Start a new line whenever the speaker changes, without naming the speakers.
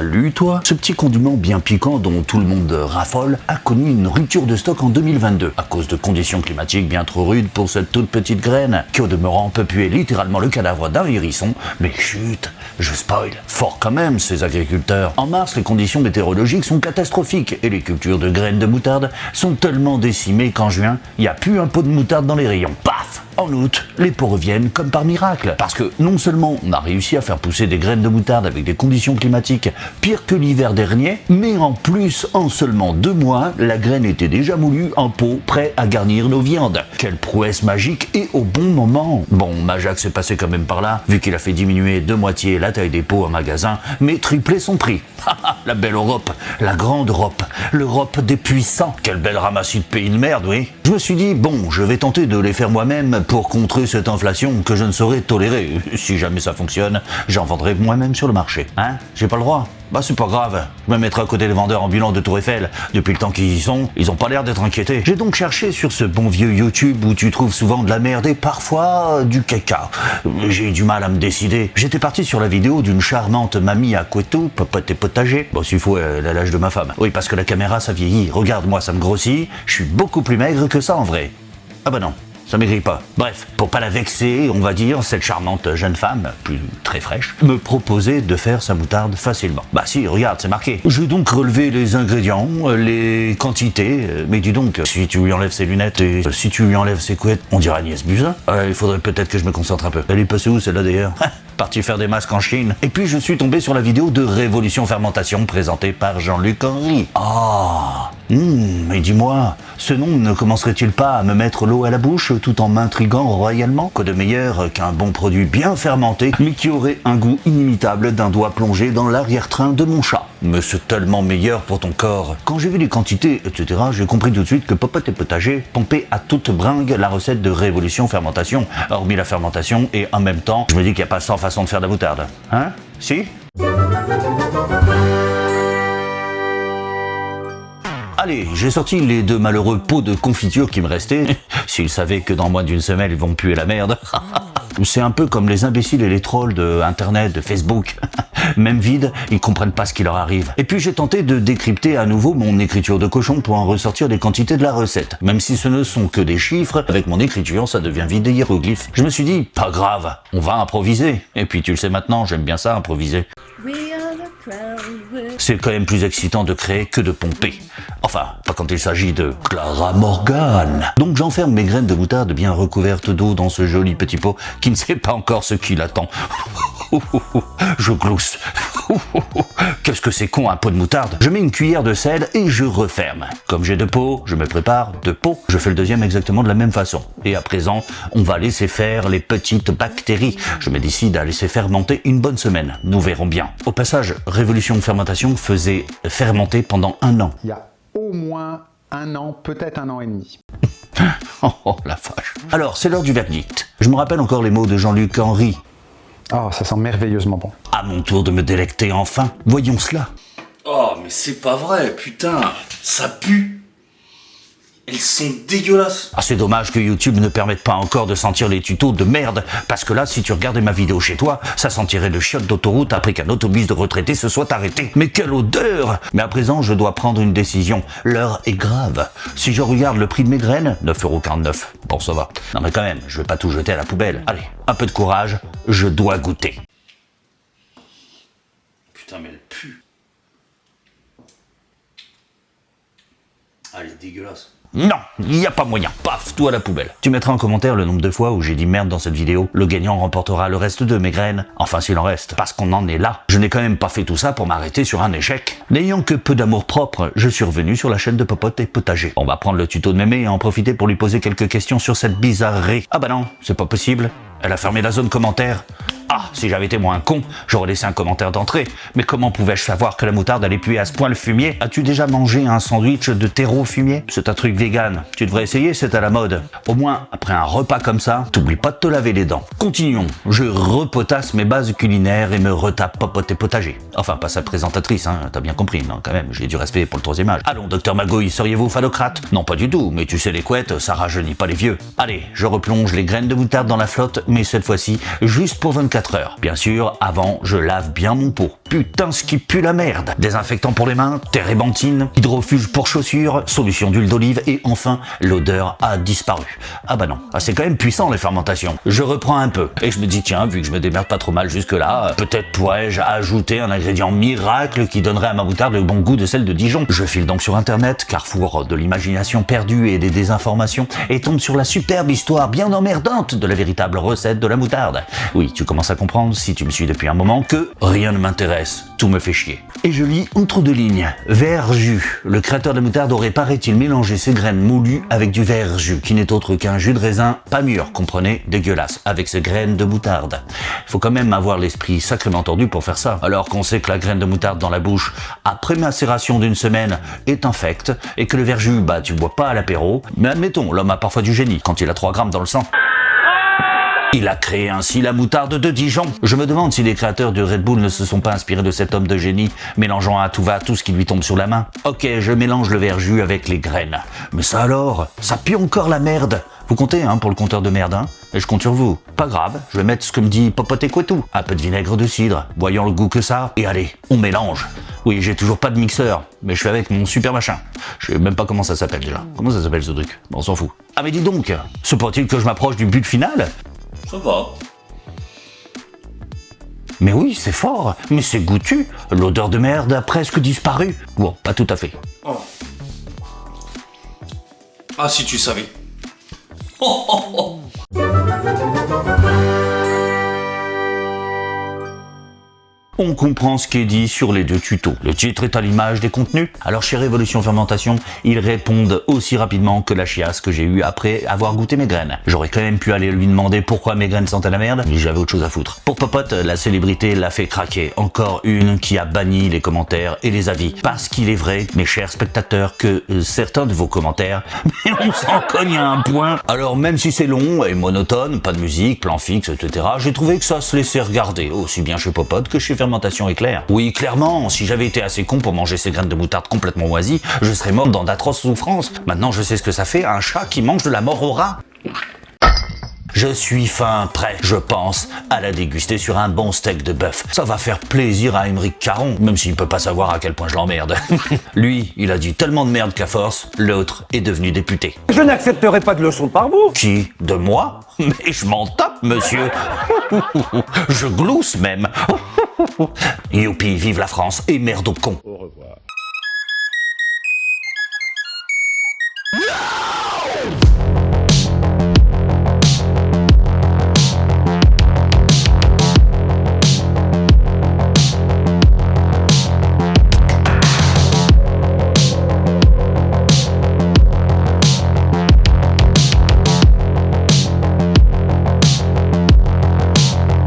Salut toi Ce petit condiment bien piquant dont tout le monde raffole a connu une rupture de stock en 2022 à cause de conditions climatiques bien trop rudes pour cette toute petite graine qui au demeurant peut puer littéralement le cadavre d'un hérisson. Mais chut, je spoil. Fort quand même ces agriculteurs. En mars, les conditions météorologiques sont catastrophiques et les cultures de graines de moutarde sont tellement décimées qu'en juin, il n'y a plus un pot de moutarde dans les rayons. Paf en août, les pots reviennent comme par miracle. Parce que non seulement on a réussi à faire pousser des graines de moutarde avec des conditions climatiques pires que l'hiver dernier, mais en plus, en seulement deux mois, la graine était déjà moulue en pot, prêt à garnir nos viandes. Quelle prouesse magique et au bon moment Bon, Majac s'est passé quand même par là, vu qu'il a fait diminuer de moitié la taille des pots en magasin, mais tripler son prix. la belle Europe, la grande Europe, l'Europe des puissants. Quelle belle ramassie de pays de merde, oui. Je me suis dit, bon, je vais tenter de les faire moi-même pour contrer cette inflation que je ne saurais tolérer. Si jamais ça fonctionne, j'en vendrai moi-même sur le marché. Hein J'ai pas le droit bah c'est pas grave, je me mettrai à côté des vendeurs ambulants de Tour Eiffel. Depuis le temps qu'ils y sont, ils ont pas l'air d'être inquiétés. J'ai donc cherché sur ce bon vieux YouTube où tu trouves souvent de la merde et parfois du caca. J'ai eu du mal à me décider. J'étais parti sur la vidéo d'une charmante mamie à Coteau, popote et potager. Bon s'il faut, elle a l'âge de ma femme. Oui parce que la caméra ça vieillit. Regarde moi ça me grossit, je suis beaucoup plus maigre que ça en vrai. Ah bah non, ça maigrit pas. Bref, pour pas la vexer, on va dire, cette charmante jeune femme, plus très fraîche, me proposait de faire sa moutarde facilement. Bah si, regarde, c'est marqué. Je vais donc relever les ingrédients, les quantités, mais dis donc, si tu lui enlèves ses lunettes et si tu lui enlèves ses couettes, on dirait Agnès Buzyn. Euh, il faudrait peut-être que je me concentre un peu. Elle est passée où celle-là d'ailleurs Parti faire des masques en Chine. Et puis je suis tombé sur la vidéo de Révolution Fermentation présentée par Jean-Luc Henry. Ah Hum, mais dis-moi, ce nom ne commencerait-il pas à me mettre l'eau à la bouche tout en m'intriguant royalement Quoi de meilleur qu'un bon produit bien fermenté, mais qui aurait un goût inimitable d'un doigt plongé dans l'arrière-train de mon chat? Mais c'est tellement meilleur pour ton corps Quand j'ai vu les quantités, etc., j'ai compris tout de suite que Popote et Potager pompait à toute bringue la recette de Révolution Fermentation, hormis la fermentation, et en même temps, je me dis qu'il n'y a pas 100 façons de faire de la moutarde. Hein? Si? Allez, j'ai sorti les deux malheureux pots de confiture qui me restaient. S'ils savaient que dans moins d'une semaine, ils vont puer la merde. C'est un peu comme les imbéciles et les trolls de Internet, de Facebook. Même vide, ils comprennent pas ce qui leur arrive. Et puis j'ai tenté de décrypter à nouveau mon écriture de cochon pour en ressortir des quantités de la recette. Même si ce ne sont que des chiffres, avec mon écriture, ça devient vide des hiéroglyphes. Je me suis dit, pas grave, on va improviser. Et puis tu le sais maintenant, j'aime bien ça, improviser. C'est quand même plus excitant de créer que de pomper. Enfin, pas quand il s'agit de Clara Morgan. Donc j'enferme mes graines de moutarde bien recouvertes d'eau dans ce joli petit pot qui ne sait pas encore ce qui l'attend. Je glousse. Qu'est-ce que c'est con un pot de moutarde? Je mets une cuillère de sel et je referme. Comme j'ai deux pots, je me prépare deux pots. Je fais le deuxième exactement de la même façon. Et à présent, on va laisser faire les petites bactéries. Je me décide à laisser fermenter une bonne semaine. Nous verrons bien. Au passage, Révolution Fermentation faisait fermenter pendant un an.
Il y a au moins un an, peut-être un an et demi.
oh la vache. Alors, c'est l'heure du verdict. Je me rappelle encore les mots de Jean-Luc Henry.
Oh, ça sent merveilleusement bon.
À mon tour de me délecter enfin. Voyons cela.
Oh, mais c'est pas vrai, putain. Ça pue. Elles sont dégueulasses.
Ah, c'est dommage que YouTube ne permette pas encore de sentir les tutos de merde, parce que là, si tu regardais ma vidéo chez toi, ça sentirait le chiotte d'autoroute après qu'un autobus de retraité se soit arrêté. Mais quelle odeur Mais à présent, je dois prendre une décision. L'heure est grave. Si je regarde le prix de mes graines, 9,49€. Bon, ça va. Non mais quand même, je vais pas tout jeter à la poubelle. Allez, un peu de courage, je dois goûter.
Putain, mais elle pue. Ah, dégueulasse.
Non, il n'y a pas moyen. Paf, tout à la poubelle. Tu mettras en commentaire le nombre de fois où j'ai dit merde dans cette vidéo. Le gagnant remportera le reste de mes graines. Enfin, s'il en reste. Parce qu'on en est là. Je n'ai quand même pas fait tout ça pour m'arrêter sur un échec. N'ayant que peu d'amour propre, je suis revenu sur la chaîne de Popote et Potager. On va prendre le tuto de mémé et en profiter pour lui poser quelques questions sur cette bizarrerie. Ah bah non, c'est pas possible. Elle a fermé la zone commentaire. Ah, si j'avais été moins con, j'aurais laissé un commentaire d'entrée. Mais comment pouvais-je savoir que la moutarde allait puer à ce point le fumier? As-tu déjà mangé un sandwich de terreau fumier? C'est un truc vegan. Tu devrais essayer, c'est à la mode. Au moins, après un repas comme ça, t'oublies pas de te laver les dents. Continuons. Je repotasse mes bases culinaires et me retape popote et potager. Enfin, pas sa présentatrice, hein, t'as bien compris, non, quand même, j'ai du respect pour le troisième âge. Allons, docteur Magouille, seriez-vous phallocrate Non, pas du tout, mais tu sais les couettes, ça rajeunit pas les vieux. Allez, je replonge les graines de moutarde dans la flotte, mais cette fois-ci, juste pour 24 Bien sûr, avant, je lave bien mon pot. Putain, ce qui pue la merde. Désinfectant pour les mains, térébenthine, hydrofuge pour chaussures, solution d'huile d'olive et enfin, l'odeur a disparu. Ah bah non, ah, c'est quand même puissant les fermentations. Je reprends un peu et je me dis tiens, vu que je me démerde pas trop mal jusque là, peut-être pourrais-je ajouter un ingrédient miracle qui donnerait à ma moutarde le bon goût de celle de Dijon. Je file donc sur internet, carrefour de l'imagination perdue et des désinformations, et tombe sur la superbe histoire bien emmerdante de la véritable recette de la moutarde. Oui, tu commences à comprendre, si tu me suis depuis un moment, que rien ne m'intéresse, tout me fait chier. Et je lis entre deux lignes, verjus. Le créateur de moutarde aurait paraît-il mélangé ses graines moulues avec du verjus, qui n'est autre qu'un jus de raisin pas mûr, comprenez, dégueulasse, avec ses graines de moutarde. Faut quand même avoir l'esprit sacrément tordu pour faire ça, alors qu'on sait que la graine de moutarde dans la bouche, après macération d'une semaine, est infecte, et que le verjus, bah tu bois pas à l'apéro, mais admettons, l'homme a parfois du génie, quand il a 3 grammes dans le sang. Il a créé ainsi la moutarde de Dijon. Je me demande si les créateurs de Red Bull ne se sont pas inspirés de cet homme de génie, mélangeant à tout va tout ce qui lui tombe sur la main. Ok, je mélange le verjus avec les graines. Mais ça alors, ça pue encore la merde. Vous comptez hein, pour le compteur de merde, hein Et je compte sur vous. Pas grave, je vais mettre ce que me dit Popote et tout. Un peu de vinaigre de cidre, voyons le goût que ça, et allez, on mélange. Oui, j'ai toujours pas de mixeur, mais je fais avec mon super machin. Je sais même pas comment ça s'appelle déjà. Comment ça s'appelle ce truc? Bon, on s'en fout. Ah mais dis donc, se pourrait-il que je m'approche du but final?
Ça va.
Mais oui, c'est fort, mais c'est goûtu. L'odeur de merde a presque disparu. Bon, pas tout à fait.
Oh. Ah, si tu savais. Oh, oh, oh.
On comprend ce qui est dit sur les deux tutos. Le titre est à l'image des contenus. Alors chez Révolution Fermentation, ils répondent aussi rapidement que la chiasse que j'ai eue après avoir goûté mes graines. J'aurais quand même pu aller lui demander pourquoi mes graines sentaient la merde, mais j'avais autre chose à foutre. Pour Popote, la célébrité l'a fait craquer. Encore une qui a banni les commentaires et les avis. Parce qu'il est vrai, mes chers spectateurs, que euh, certains de vos commentaires, mais on s'en cogne à un point. Alors même si c'est long et monotone, pas de musique, plan fixe, etc., j'ai trouvé que ça se laissait regarder, aussi bien chez Popote que chez Fermentation Oui, clairement, si j'avais été assez con pour manger ces graines de moutarde complètement moisies, je serais mort dans d'atroces souffrances. Maintenant, je sais ce que ça fait un chat qui mange de la mort au rat. Je suis fin prêt, je pense, à la déguster sur un bon steak de bœuf. Ça va faire plaisir à Émeric Caron, même s'il peut pas savoir à quel point je l'emmerde. Lui, il a dit tellement de merde qu'à force, l'autre est devenu député.
Je n'accepterai pas de leçons par vous.
Qui? De moi? Mais je m'en tape, monsieur Je glousse même Youpi, vive la France et merde au con